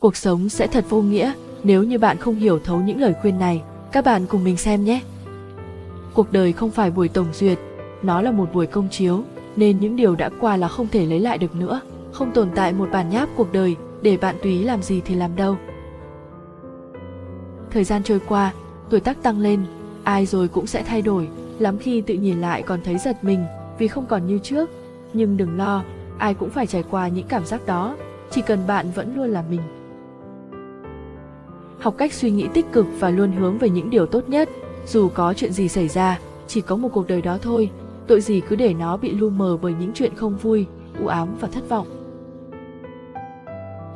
cuộc sống sẽ thật vô nghĩa nếu như bạn không hiểu thấu những lời khuyên này. Các bạn cùng mình xem nhé. Cuộc đời không phải buổi tổng duyệt, nó là một buổi công chiếu, nên những điều đã qua là không thể lấy lại được nữa. Không tồn tại một bản nháp cuộc đời để bạn tùy làm gì thì làm đâu. Thời gian trôi qua, tuổi tác tăng lên, ai rồi cũng sẽ thay đổi, lắm khi tự nhìn lại còn thấy giật mình vì không còn như trước. Nhưng đừng lo, ai cũng phải trải qua những cảm giác đó, chỉ cần bạn vẫn luôn là mình. Học cách suy nghĩ tích cực và luôn hướng về những điều tốt nhất, dù có chuyện gì xảy ra, chỉ có một cuộc đời đó thôi, tội gì cứ để nó bị lu mờ bởi những chuyện không vui, u ám và thất vọng.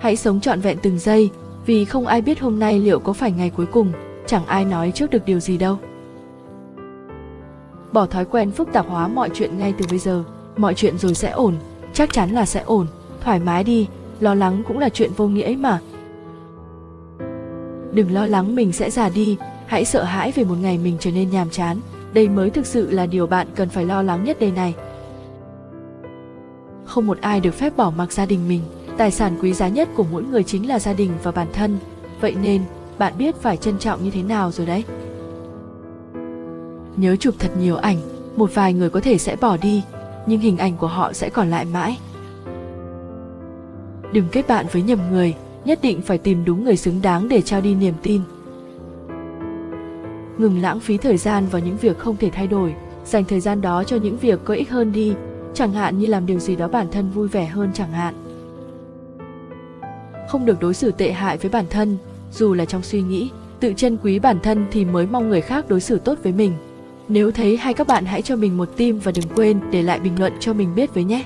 Hãy sống trọn vẹn từng giây, vì không ai biết hôm nay liệu có phải ngày cuối cùng, chẳng ai nói trước được điều gì đâu. Bỏ thói quen phức tạp hóa mọi chuyện ngay từ bây giờ, mọi chuyện rồi sẽ ổn, chắc chắn là sẽ ổn, thoải mái đi, lo lắng cũng là chuyện vô nghĩa ấy mà. Đừng lo lắng mình sẽ già đi, hãy sợ hãi về một ngày mình trở nên nhàm chán, đây mới thực sự là điều bạn cần phải lo lắng nhất đây này. Không một ai được phép bỏ mặc gia đình mình, tài sản quý giá nhất của mỗi người chính là gia đình và bản thân, vậy nên bạn biết phải trân trọng như thế nào rồi đấy. Nhớ chụp thật nhiều ảnh, một vài người có thể sẽ bỏ đi, nhưng hình ảnh của họ sẽ còn lại mãi. Đừng kết bạn với nhầm người, nhất định phải tìm đúng người xứng đáng để trao đi niềm tin. Ngừng lãng phí thời gian vào những việc không thể thay đổi, dành thời gian đó cho những việc có ích hơn đi, chẳng hạn như làm điều gì đó bản thân vui vẻ hơn chẳng hạn. Không được đối xử tệ hại với bản thân, dù là trong suy nghĩ, tự trân quý bản thân thì mới mong người khác đối xử tốt với mình. Nếu thấy hay các bạn hãy cho mình một tim và đừng quên để lại bình luận cho mình biết với nhé.